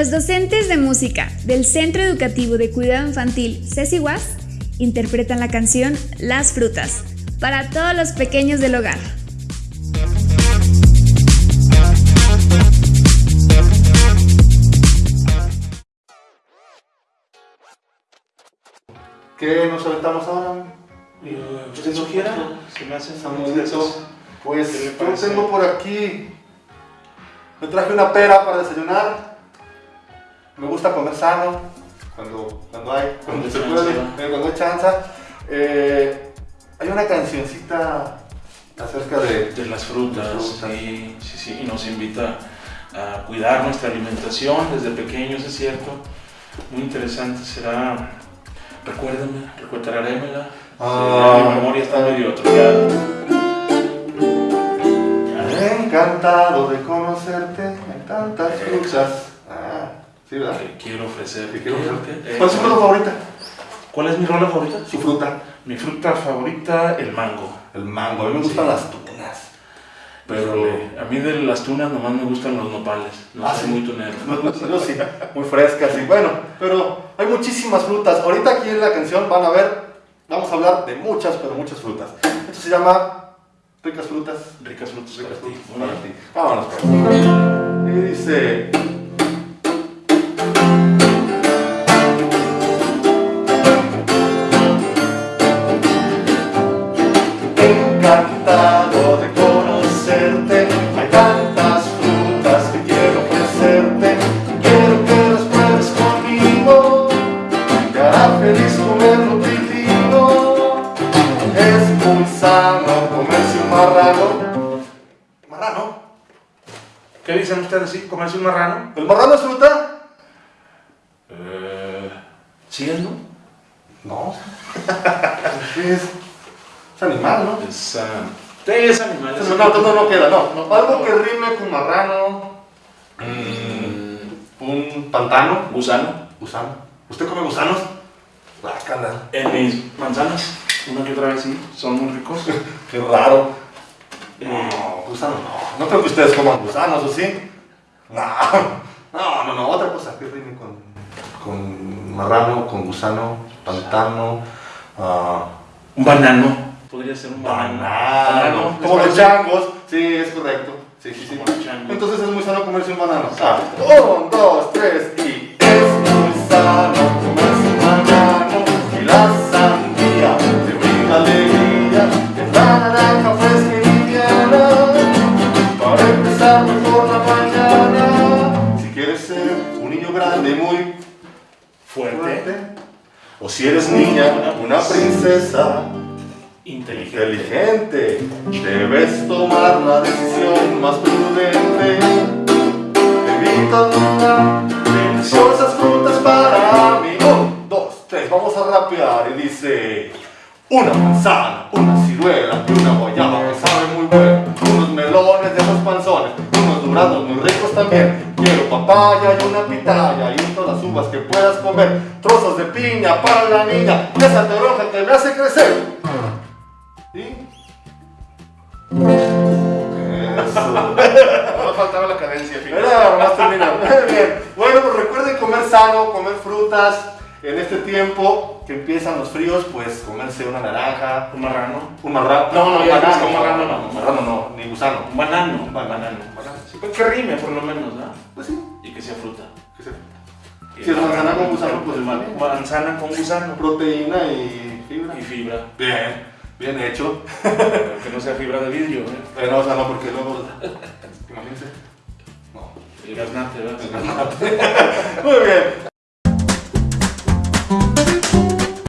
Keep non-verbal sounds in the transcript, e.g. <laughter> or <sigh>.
Los docentes de música del Centro Educativo de Cuidado Infantil Ceci Was interpretan la canción Las Frutas para todos los pequeños del hogar. ¿Qué nos aventamos ahora? Usted sugiera, se me hace Samudito. Pues ¿Qué le yo parece? tengo por aquí. Me traje una pera para desayunar. Me gusta comer sano. Cuando, cuando hay, cuando, se puede, eh, cuando hay chanza. Eh, hay una cancioncita acerca de. de las frutas. Sí, sí, sí, y nos invita a cuidar nuestra alimentación desde pequeños, es cierto. Muy interesante será. Recuérdame, recuérdarémela. Ah. mi memoria está medio atrofiada. Encantado de conocerte en tantas frutas. Sí, ¿verdad? Que quiero ofrecer. ¿Qué quiero ofrecerte? Eh, ¿Cuál es su fruta favorita? ¿Cuál es mi rola favorita? Su fruta. Mi fruta favorita, el mango. El mango. A mí me gustan Sí. las tunas. Pero a mí de las tunas nomás me gustan los nopales. No Ah, soy ¿sí? muy tunero. <laughs> Yo sí, <laughs> muy frescas y bueno, pero hay muchísimas frutas. Ahorita aquí en la canción van a ver, vamos a hablar de muchas, pero muchas frutas. Esto se llama Ricas Frutas. Ricas frutas Ricas para frutas para ti. Vámonos. pues. Y dice... Es muy sano comerse un marrano. ¿Marrano? ¿Qué dicen ustedes? ¿Sí? ¿Comerse un marrano? ¿El marrano es fruta? Eh, ¿Sí es, no? No. <laughs> es, es animal, ¿no? Es, ah, sí, es animal. es No, no, no, no queda, no. No. Algo que rime con marrano. Mm, un pantano. Gusano. Gusano. ¿Usted come gusanos? Guácala. En mis manzanas, una que otra vez sí, son muy ricos. <laughs> Qué raro. Eh, No, gusano no. No creo que ustedes coman gusanos, ¿o sí? No. No, no, no. Otra cosa que rime con, con marrano, con gusano, pantano. ah, un banano. Podría ser un banano. banano. ¿les Como los changos. Sí, es correcto. Sí, sí, sí. Como los changos. Entonces es muy sano comerse un banano. Ah, un, dos, tres y un niño grande muy Fuerte. o si eres niña, una princesa. Inteligente. Inteligente, debes tomar la decisión más prudente. Evita una deliciosas frutas para mí. Un, dos, tres, vamos a rapear. Y dice: Una manzana, una ciruela todas las uvas que puedas comer. Trozos de piña para la niña, y esa toronja que me hace crecer. ¿Y? Eso. No faltaba la cadencia. Era bien. Bueno, pues recuerden comer sano, comer frutas. En este tiempo que empiezan los fríos, pues comerse una naranja, Un marrano. un marrano. No, no, ya banano, un marrano no. Marrano no, ni gusano. Un banano. Un banano. banano. Sí, pues que rime por lo menos, ¿no? Pues sí. Y que sea fruta. que sea Y Si es el manzana con gusano, pues el bien. manzana con gusano. Proteína y fibra. Y fibra. Bien, bien hecho. Pero que no sea fibra de vidrio, ¿eh? Pero, o sea, no, porque luego. Imagínense. No. El gaznate, ¿verdad? <laughs> Muy bien.